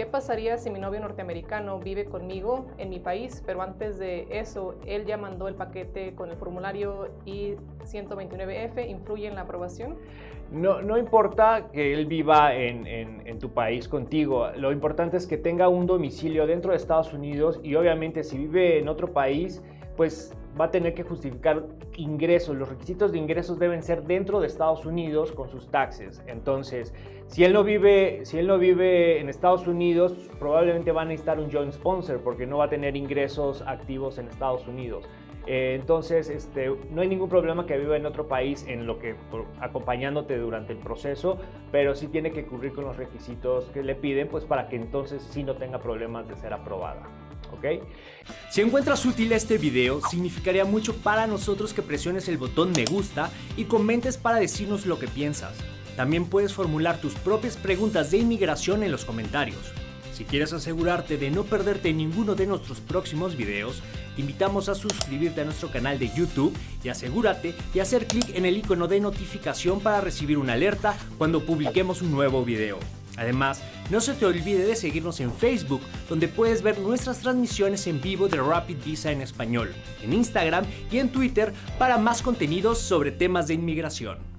¿Qué pasaría si mi novio norteamericano vive conmigo en mi país, pero antes de eso él ya mandó el paquete con el formulario I-129F? ¿Influye en la aprobación? No, no importa que él viva en, en, tu país contigo, lo importante es que tenga un domicilio dentro de Estados Unidos y obviamente si vive en otro país, pues va a tener que justificar ingresos. Los requisitos de ingresos deben ser dentro de Estados Unidos con sus taxes. Entonces, si él no vive, si él no vive en Estados Unidos, probablemente va a necesitar un joint sponsor porque no va a tener ingresos activos en Estados Unidos. Eh, entonces, este, no hay ningún problema que viva en otro país en lo que acompañándote durante el proceso, pero sí tiene que cubrir con los requisitos que le piden, pues para que entonces sí no tenga problemas de ser aprobada. Si encuentras útil este video, significaría mucho para nosotros que presiones el botón me gusta y comentes para decirnos lo que piensas. También puedes formular tus propias preguntas de inmigración en los comentarios. Si quieres asegurarte de no perderte ninguno de nuestros próximos videos, te invitamos a suscribirte a nuestro canal de YouTube y asegúrate de hacer clic en el icono de notificación para recibir una alerta cuando publiquemos un nuevo video. Además, no se te olvide de seguirnos en Facebook, donde puedes ver nuestras transmisiones en vivo de Rapid Visa en español, en Instagram y en Twitter para más contenidos sobre temas de inmigración.